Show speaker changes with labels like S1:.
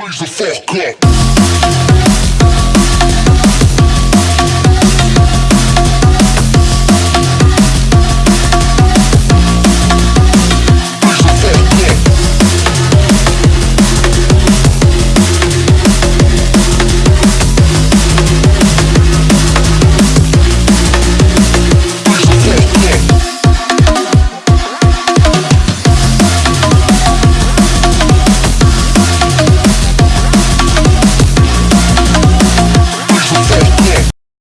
S1: Raise the fuck up.